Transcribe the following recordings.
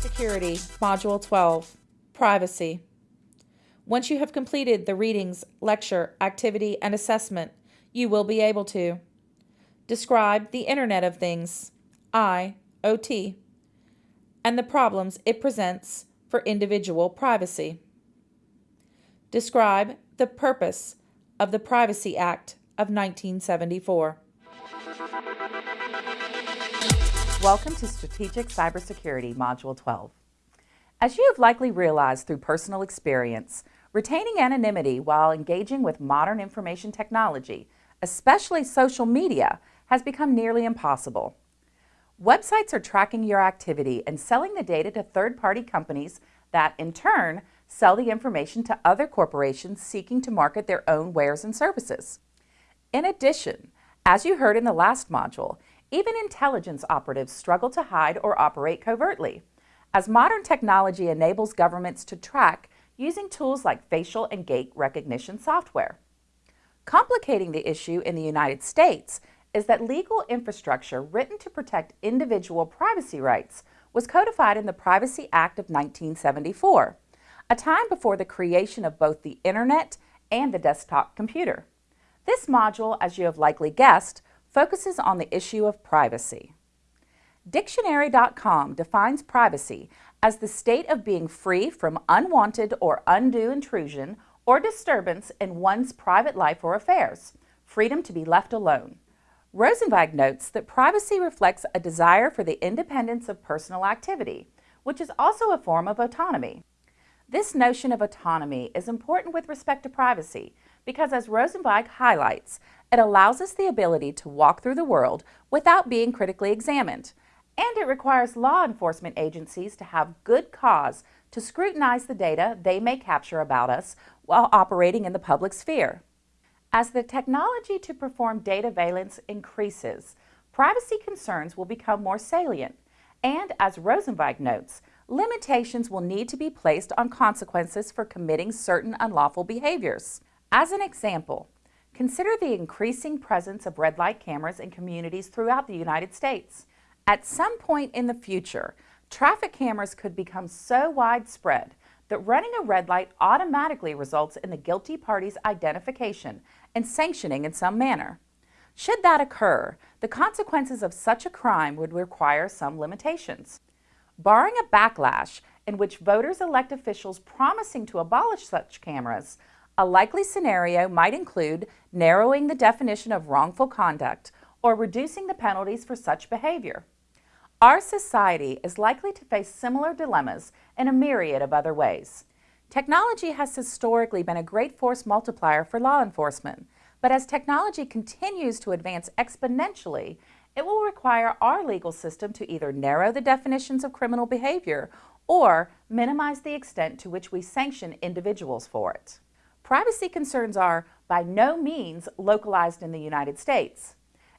Security, Module 12, Privacy. Once you have completed the readings, lecture, activity, and assessment, you will be able to describe the Internet of Things, IoT, and the problems it presents for individual privacy. Describe the purpose of the Privacy Act of 1974. Welcome to Strategic Cybersecurity Module 12. As you have likely realized through personal experience, retaining anonymity while engaging with modern information technology, especially social media, has become nearly impossible. Websites are tracking your activity and selling the data to third-party companies that, in turn, sell the information to other corporations seeking to market their own wares and services. In addition, as you heard in the last module, even intelligence operatives struggle to hide or operate covertly, as modern technology enables governments to track using tools like facial and gait recognition software. Complicating the issue in the United States is that legal infrastructure written to protect individual privacy rights was codified in the Privacy Act of 1974, a time before the creation of both the Internet and the desktop computer. This module, as you have likely guessed, focuses on the issue of privacy. Dictionary.com defines privacy as the state of being free from unwanted or undue intrusion or disturbance in one's private life or affairs, freedom to be left alone. Rosenzweig notes that privacy reflects a desire for the independence of personal activity, which is also a form of autonomy. This notion of autonomy is important with respect to privacy because, as Rosenzweig highlights, it allows us the ability to walk through the world without being critically examined, and it requires law enforcement agencies to have good cause to scrutinize the data they may capture about us while operating in the public sphere. As the technology to perform dataveillance increases, privacy concerns will become more salient, and as Rosenzweig notes, limitations will need to be placed on consequences for committing certain unlawful behaviors. As an example, Consider the increasing presence of red light cameras in communities throughout the United States. At some point in the future, traffic cameras could become so widespread that running a red light automatically results in the guilty party's identification and sanctioning in some manner. Should that occur, the consequences of such a crime would require some limitations. Barring a backlash in which voters elect officials promising to abolish such cameras, a likely scenario might include narrowing the definition of wrongful conduct or reducing the penalties for such behavior. Our society is likely to face similar dilemmas in a myriad of other ways. Technology has historically been a great force multiplier for law enforcement, but as technology continues to advance exponentially, it will require our legal system to either narrow the definitions of criminal behavior or minimize the extent to which we sanction individuals for it privacy concerns are by no means localized in the United States.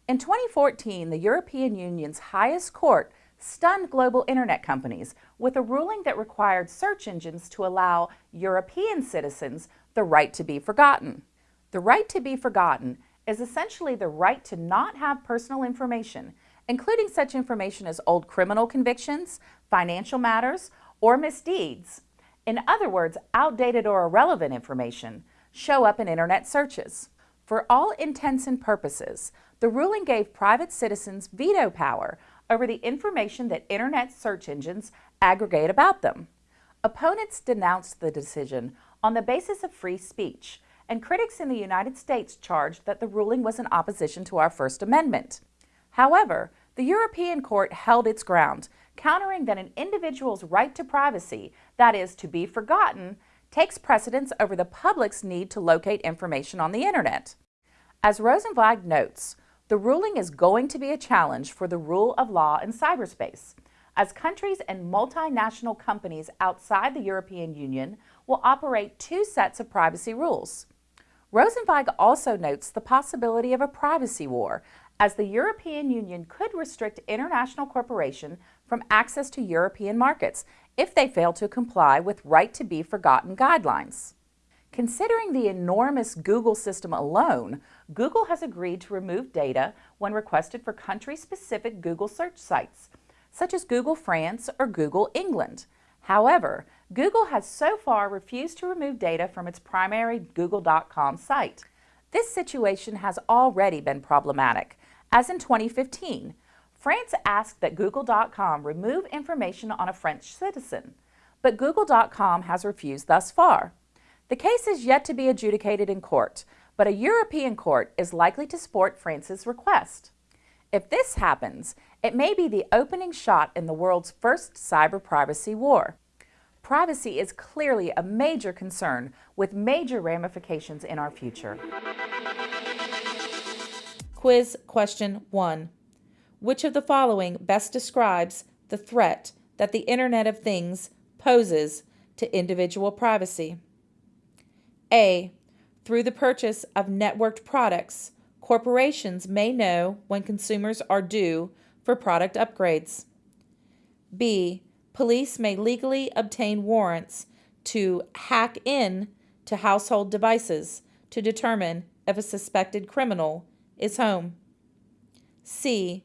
In 2014, the European Union's highest court stunned global internet companies with a ruling that required search engines to allow European citizens the right to be forgotten. The right to be forgotten is essentially the right to not have personal information, including such information as old criminal convictions, financial matters, or misdeeds, in other words, outdated or irrelevant information, show up in Internet searches. For all intents and purposes, the ruling gave private citizens veto power over the information that Internet search engines aggregate about them. Opponents denounced the decision on the basis of free speech, and critics in the United States charged that the ruling was in opposition to our First Amendment. However, the European Court held its ground countering that an individual's right to privacy, that is, to be forgotten, takes precedence over the public's need to locate information on the Internet. As Rosenzweig notes, the ruling is going to be a challenge for the rule of law in cyberspace, as countries and multinational companies outside the European Union will operate two sets of privacy rules. Rosenzweig also notes the possibility of a privacy war, as the European Union could restrict international corporations from access to European markets if they fail to comply with right to be forgotten guidelines. Considering the enormous Google system alone, Google has agreed to remove data when requested for country-specific Google search sites, such as Google France or Google England. However, Google has so far refused to remove data from its primary Google.com site. This situation has already been problematic, as in 2015, France asked that Google.com remove information on a French citizen, but Google.com has refused thus far. The case is yet to be adjudicated in court, but a European court is likely to support France's request. If this happens, it may be the opening shot in the world's first cyber privacy war. Privacy is clearly a major concern with major ramifications in our future. Quiz question 1. Which of the following best describes the threat that the Internet of Things poses to individual privacy? A. Through the purchase of networked products, corporations may know when consumers are due for product upgrades. B. Police may legally obtain warrants to hack in to household devices to determine if a suspected criminal is home. C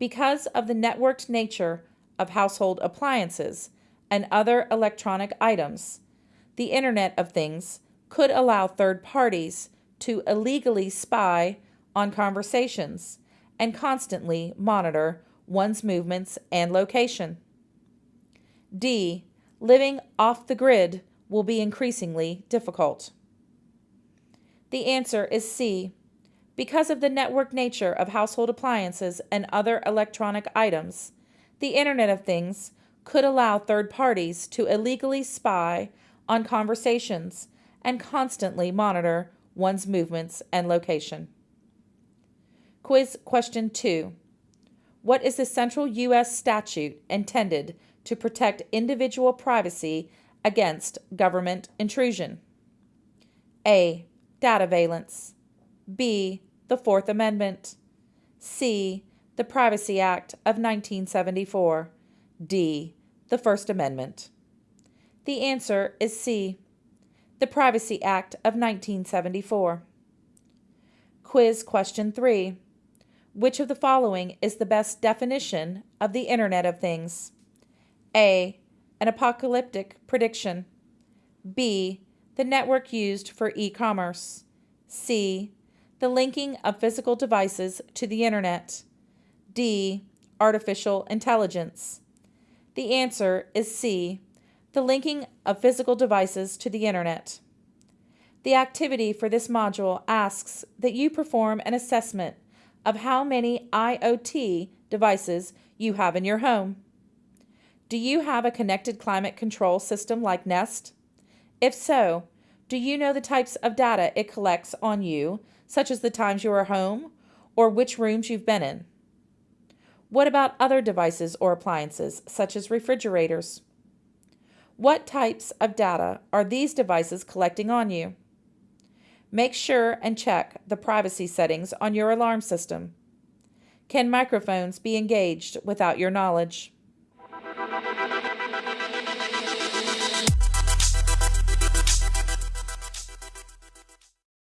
because of the networked nature of household appliances and other electronic items, the Internet of Things could allow third parties to illegally spy on conversations and constantly monitor one's movements and location. D. Living off the grid will be increasingly difficult. The answer is C. Because of the network nature of household appliances and other electronic items, the Internet of Things could allow third parties to illegally spy on conversations and constantly monitor one's movements and location. Quiz question 2. What is the central U.S. statute intended to protect individual privacy against government intrusion? A. Dataveillance. B the Fourth Amendment. C. The Privacy Act of 1974. D. The First Amendment. The answer is C. The Privacy Act of 1974. Quiz question 3. Which of the following is the best definition of the Internet of Things? A. An apocalyptic prediction. B. The network used for e commerce. C the linking of physical devices to the Internet. D. Artificial intelligence. The answer is C. The linking of physical devices to the Internet. The activity for this module asks that you perform an assessment of how many IoT devices you have in your home. Do you have a connected climate control system like Nest? If so, do you know the types of data it collects on you, such as the times you are home or which rooms you've been in? What about other devices or appliances, such as refrigerators? What types of data are these devices collecting on you? Make sure and check the privacy settings on your alarm system. Can microphones be engaged without your knowledge?